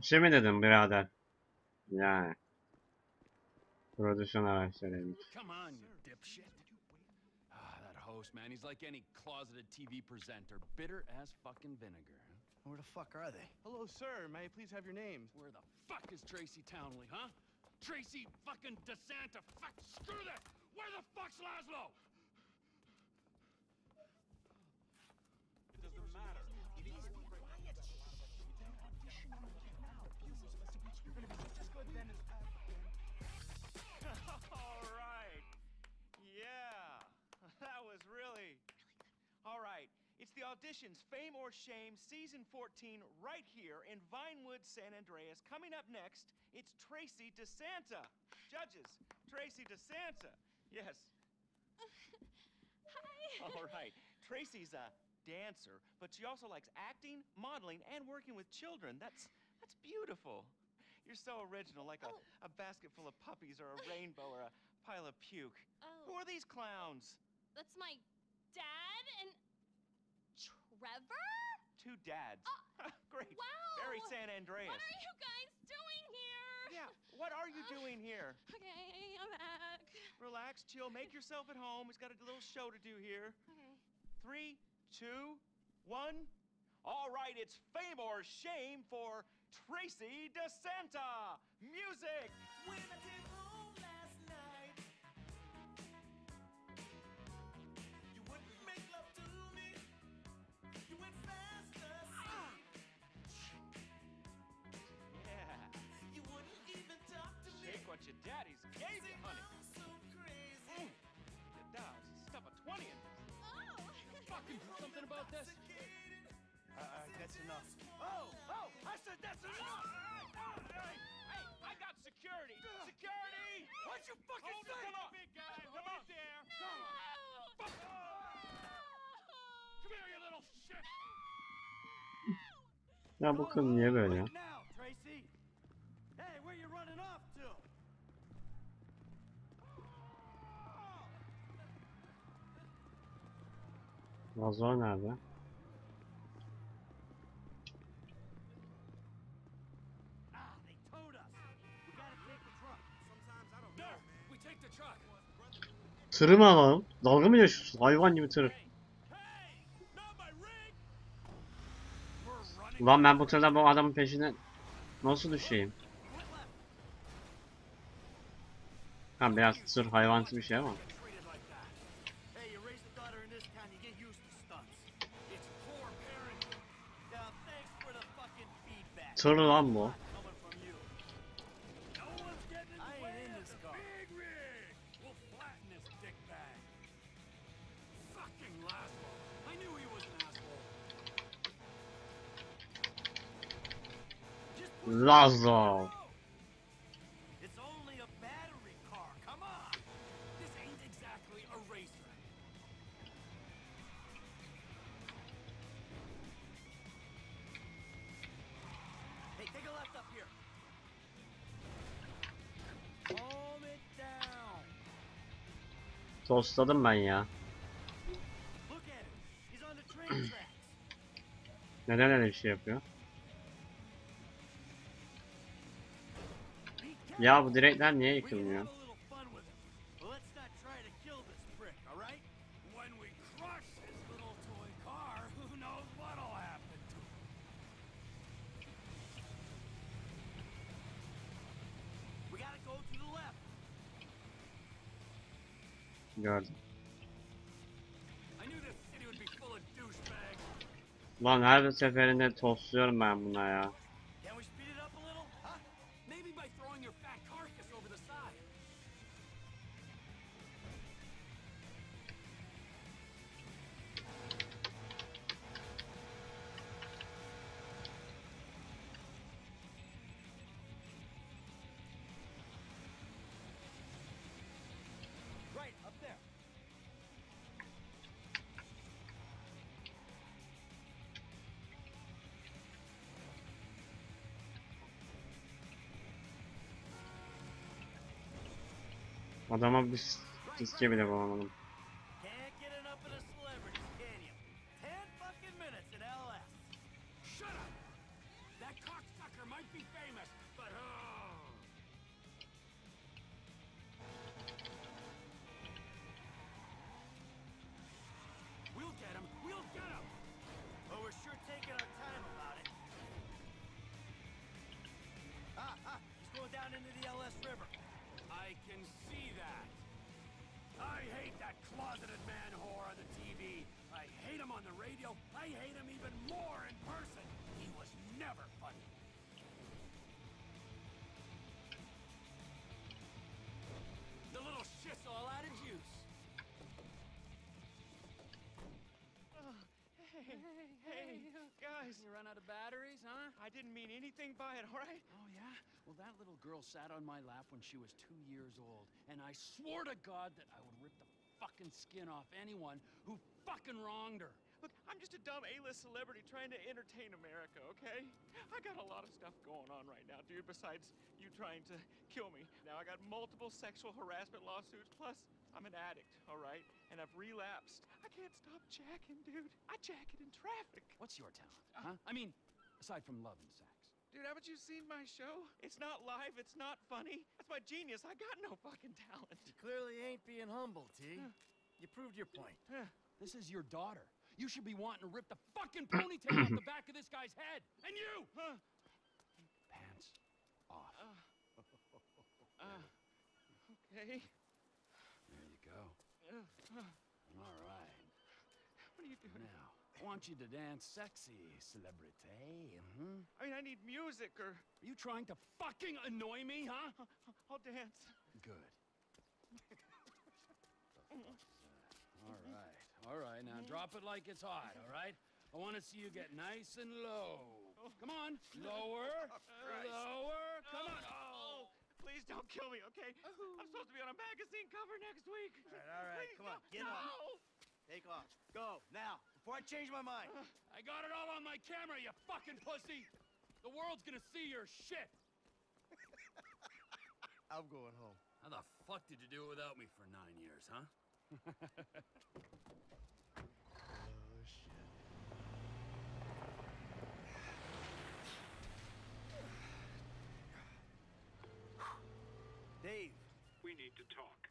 Bir şey mi dedim birader? Yani. Prodüksiyon araçlarıymış. Come on, you dipshit. Ah, that host, man, he's like any closeted TV presenter, bitter as fucking vinegar. Where the fuck are they? Hello, sir. May I please have your names? Where the fuck is Tracy Townley, huh? Tracy fucking DeSanta. Fuck, screw that. Where the fuck's Laszlo? Auditions Fame or Shame season 14 right here in Vinewood, San Andreas. Coming up next, it's Tracy DeSanta. Judges, Tracy DeSanta. Yes. Hi. All right. Tracy's a dancer, but she also likes acting, modeling, and working with children. That's that's beautiful. You're so original, like a, Oh. a basket full of puppies or a rainbow or a pile of puke. Oh. Who Oh, are these clowns? that's my Trevor? Two dads. Great. Wow. Very San Andreas. What are you guys doing here? Yeah. What are you Uh, doing here? Okay, I'm back. Relax, chill, make yourself at home. We've got a little show to do here. Okay. Three, two, one. All right, it's fame or shame for Tracy DeSanta. Music. Your daddy's gave you, honey. So crazy. Mm. Your dolls stuff a 20 in this. Oh. Fucking do something about this. Uh, uh, that's enough. Oh, oh, I said that's enough. Hey, hey, I got security. Security. What'd you fucking Hold it, say? come on, big guy. Come on there. No. Come here, you little shit. Ya bu kız niye böyle ya? Wait now, Tracy. The truck. Tırı mı alalım? Dalga mı geçiyorsun? Hayvan gibi tır. Hey, not my rig. We're running. Ulan ben bu tırda bu adamın peşine nasıl düşeyim? Ha biraz tır hayvansı bir şey ama. An asshole. Just push Lazlo. The train tracks. Neden öyle bir şey yapıyor? Ya bu direkler niye yıkılmıyor? Douchebags. Lan her seferinde tostluyorum ben buna ya. Adama bir fiske bile bulamadım. Was never funny. The little shit's all out of juice. Oh, hey, Hey, hey, guys. You run out of batteries, huh? I didn't mean anything by it, all right? Oh, yeah? Well, that little girl sat on my lap when she was two years old, and I swore to God that I would rip the fucking skin off anyone who fucking wronged her. Look, I'm just a dumb A-list celebrity trying to entertain America, okay? I got a lot of stuff going on right now, dude, besides you trying to kill me. Now I got multiple sexual harassment lawsuits, plus I'm an addict, all right? And I've relapsed. I can't stop jacking, dude. I jack it in traffic. What's your talent, uh, huh? I mean, aside from love and sex. Dude, haven't you seen my show? It's not live, it's not funny. That's my genius. I got no fucking talent. You clearly ain't being humble, T. You proved your point. This is your daughter. You should be wanting to rip the fucking ponytail off the back of this guy's head. And you! Huh? Pants off. Uh, okay. There you go. Uh, uh, All right. what are you doing? Now, I want you to dance sexy, celebrity. hmm I mean, I need music or Are you trying to fucking annoy me, huh? I'll dance. Good. The fuck is that? All right. All right. Now drop it like it's hot, all right? I want to see you get nice and low. Come on. Lower. Christ. Lower. Come on. Oh, please don't kill me, okay? I'm supposed to be on a magazine cover next week. All right, all right, Please, come on, no, get no. up. Take off. Go, now, before I change my mind. Uh. I got it all on my camera, you fucking pussy. The world's gonna see your shit. I'm going home. How the fuck did you do it without me for nine years, huh? Oh, shit. Dave, We need to talk.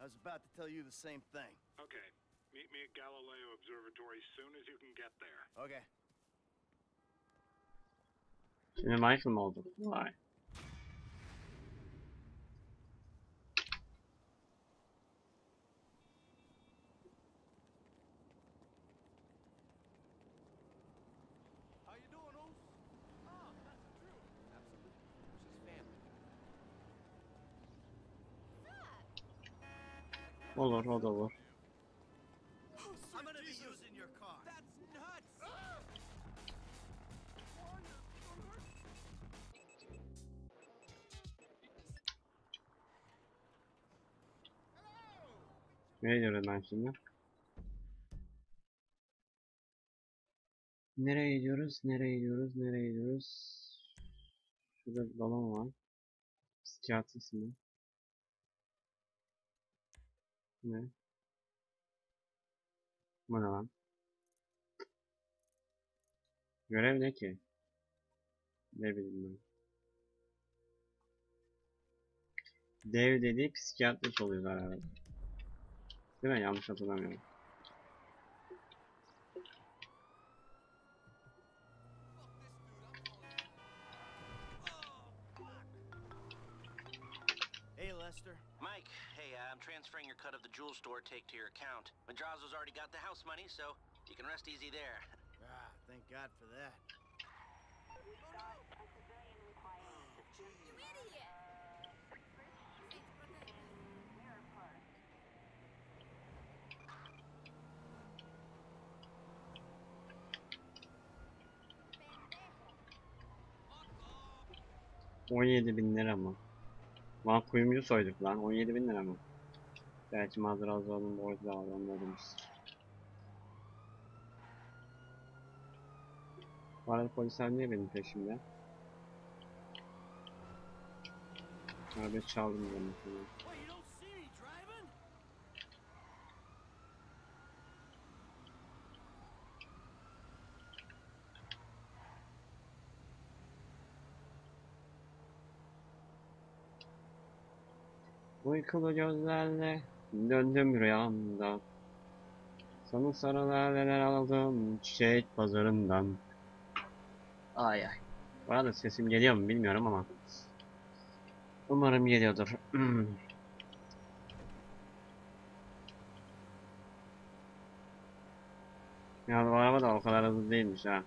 I was about to tell you the same thing. Okay. Meet me at Galileo Observatory as soon as you can get there. Okay. Şimdi Michael mı olduk? Vay. Olur o da nuts! Nereye gidiyoruz ben şimdi? Nereye gidiyoruz? Nereye gidiyoruz? Nereye gidiyoruz? Şurada bir balon var. Psikiyatrist mi? Ne? Bu ne lan? Görev ne ki? Ne bileyim ben. Dev dediği psikiyatrist oluyor herhalde. Değil mi? Yanlış hatırlamıyorum. Lester. Mike, hey, uh, I'm transferring your cut of the jewel store take to your account. Madrazo's already got the house money, so you can rest easy there. Ah, thank God for that. You idiot! On yedi bin lira mı? Lan kuyumcu soyduk lan. 17 bin lira mı? Gerçi Madrazoğlu'nun borcu da var anladınız. Bu arada polisler niye benim peşimde? Araba çaldım ben Uykulu gözlerle döndüm rüyamda. Sana sarı laleler aldım çiçek pazarından. Ay ay. Bu arada sesim geliyor mu bilmiyorum ama. Umarım geliyordur. ya bu araba da o kadar hızlı değilmiş ha.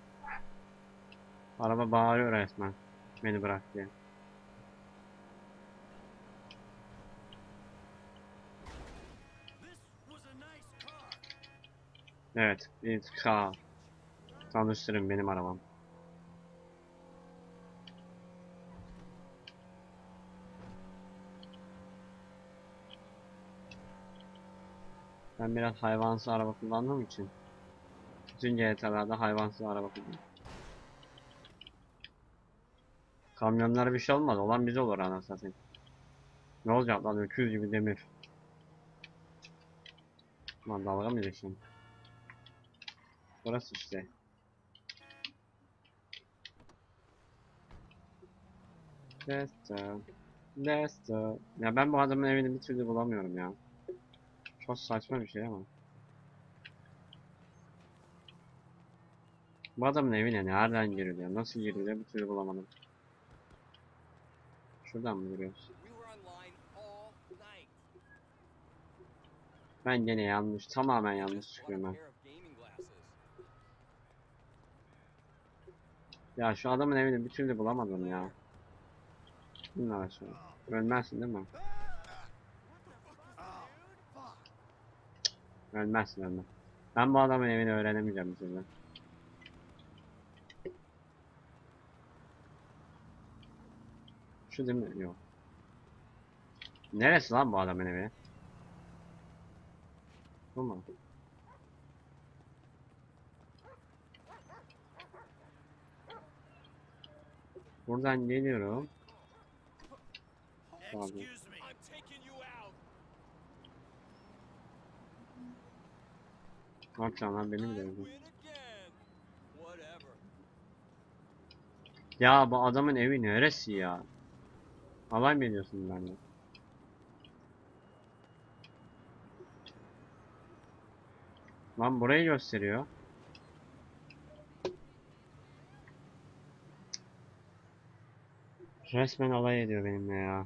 Araba bağırıyor resmen. Beni bırak diye. Evet, bir car. Tanıştırın benim arabam. Ben biraz hayvansı araba kullandığım için bütün GTA'larda hayvansız araba kullanıyorum. Kamyonlara bir şey olmaz. Olan bize olur anasını satayım. Ne olacak lan öküz gibi demir. Lan dalga mı geçiyorsun? Burası işte. Lester. Lester. Ya ben bu adamın evini bir türlü bulamıyorum ya. Çok saçma bir şey ama. Bu adamın evine nereden giriliyor? Nasıl giriliyor bir türlü bulamadım. Şuradan mı giriyoruz? Ben gene yanlış, tamamen yanlış çıkıyorum ben. Ya şu adamın evini bir türlü bulamadım ya. Bunlar. Ölmezsin değil mi? Ölmezsin ölmez. Ben bu adamın evini öğrenemeyeceğim türlü. Şu değil mi? Yok. Neresi lan bu adamın evi? Bu mu? Buradan geliyorum. Abi. Ne yapacağım lan benim de evim. Ya bu adamın evi neresi ya? Alay mı ediyorsun benimle? Lan burayı gösteriyor. Resmen alay ediyor benimle ya.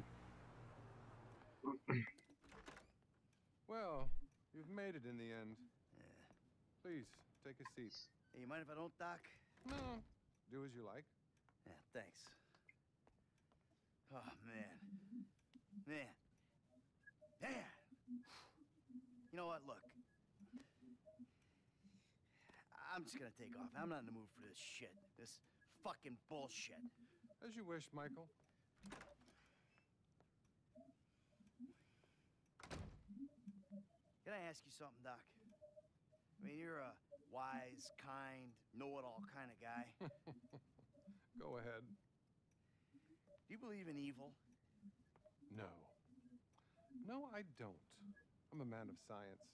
Well, you've made it in the end. Please, take a seat. Hey, you mind if I don't, Doc? No, do as you like. Yeah, thanks. Oh, man. Man. Man. You know what? Look. I'm just gonna take off. I'm not in the mood for this shit. This fucking bullshit. As you wish, Michael. Can I ask you something, Doc? I mean, you're a wise, kind, know-it-all kind of guy. Go ahead. Do you believe in evil? No. No, I don't. I'm a man of science.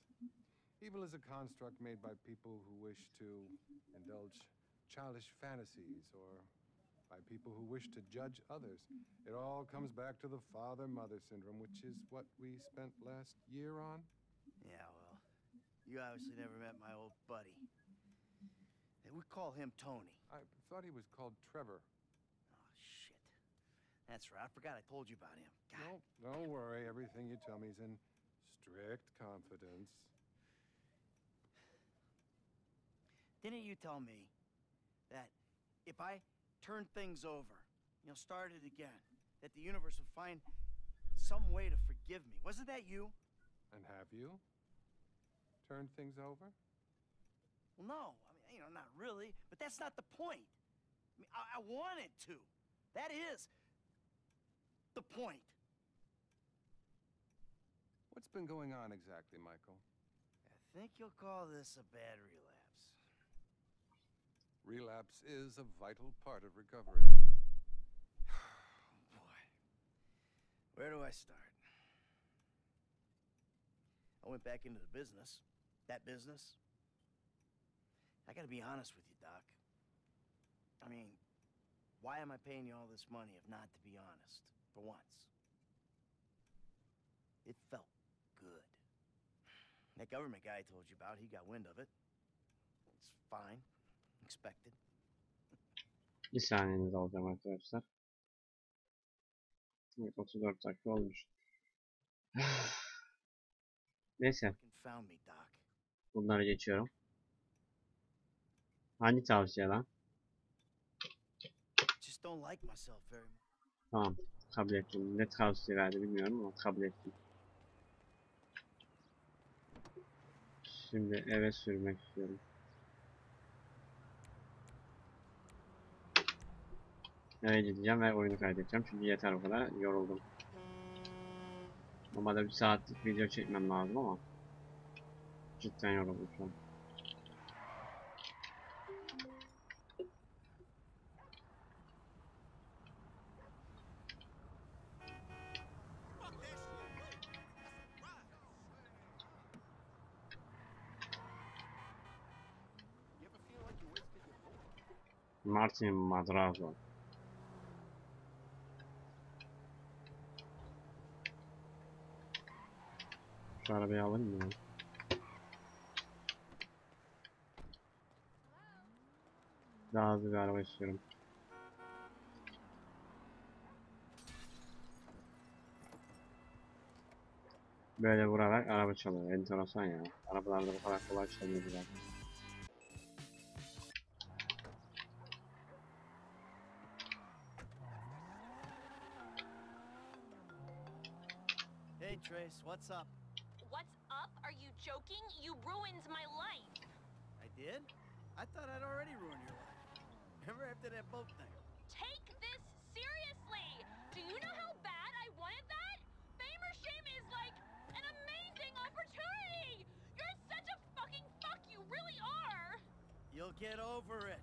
Evil is a construct made by people who wish to indulge childish fantasies or by people who wish to judge others. It all comes back to the father mother syndrome, which is what we spent last year on. Yeah, well, you obviously never met my old buddy. We call him Tony. I thought he was called Trevor. Oh, shit. That's right. I forgot I told you about him. God. No, don't worry. Everything you tell me is in strict confidence. Didn't you tell me that if I turned things over, you know, start it again, that the universe would find some way to forgive me? Wasn't that you? And have you turned things over? Well, no. I mean, you know, not really. But that's not the point. I mean, I, I wanted to. That is the point. What's been going on exactly, Michael? I think you'll call this a bad relapse. Relapse is a vital part of recovery. Oh, Boy, where do I start? I went back into the business. That business. I gotta be honest with you, Doc. I mean, why am I paying you all this money if not to be honest? For once. It felt good. That government guy I told you about, he got wind of it. It's fine. Expected. Bir saniyenizi alacağım arkadaşlar. Evet 34 dakika olmuş. Neyse bunları geçiyorum. Hangi tavsiye lan? Tamam kabul ettim. Ne tavsiye verdi bilmiyorum ama kabul ettim. Şimdi eve sürmek istiyorum. Eve gideceğim ve oyunu kaydedeceğim çünkü yeter o kadar yoruldum. Normalde bir saatlik video çekmem lazım ama cidden yoruldum şu an. You ever Şu arabayı alayım mı? Daha hızlı bir araba istiyorum. Böyle vurarak araba çalıyor. Enteresan ya. Arabalarda bu kadar kolay çalıyor zaten. Hey, Trace, what's up? What's up? Are you joking? You ruined my life. I did? I thought I'd already ruined your life. Remember after that boat thing? Take this seriously. Do you know how bad I wanted that? Fame or shame is like an amazing opportunity. You're such a fucking fuck. You really are. You'll get over it.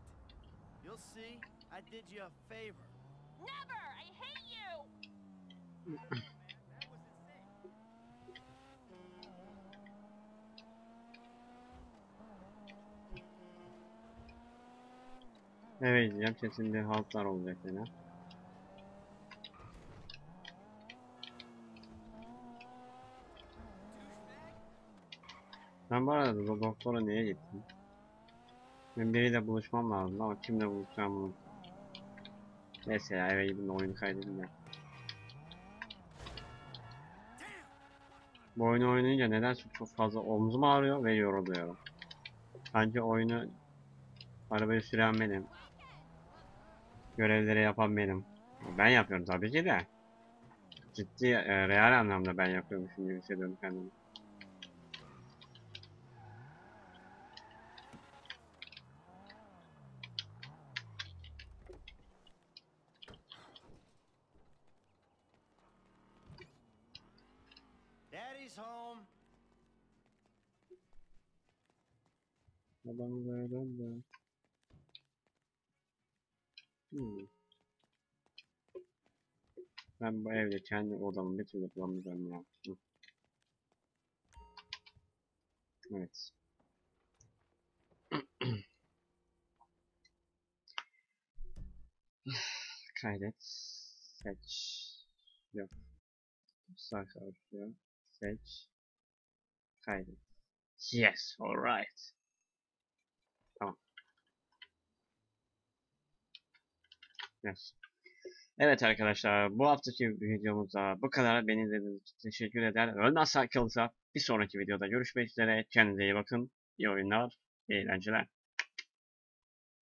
You'll see. I did you a favor. Never. I hate you. Evet diyeceğim kesin bir haltlar olacak yine. Ben bu arada do- doktora niye gittim? Ben biriyle buluşmam lazım ama kimle buluşacağım bunu. Neyse ya eve gidin de oyunu kaydedin ya. Bu oyunu oynayınca nedense çok fazla omzum ağrıyor ve yoruluyorum. Sanki oyunu arabayı süren benim. Görevleri yapan benim. Ben yapıyorum tabii ki de. Ciddi, e, real anlamda ben yapıyormuşum gibi hissediyorum kendimi. Daddy's home. Böyle döndü. Hmm. Ben bu evde kendi odamı bir türlü bulamayacağım ya. Hı. Evet. Kaydet. Seç. Yok. Sayfa açıyor. Seç. Kaydet. Yes, alright. Yes. Evet arkadaşlar bu haftaki videomuzda bu kadar. Beni izlediğiniz için teşekkür eder. Ölmezsek kalırsa bir sonraki videoda görüşmek üzere. Kendinize iyi bakın. İyi oyunlar, iyi eğlenceler.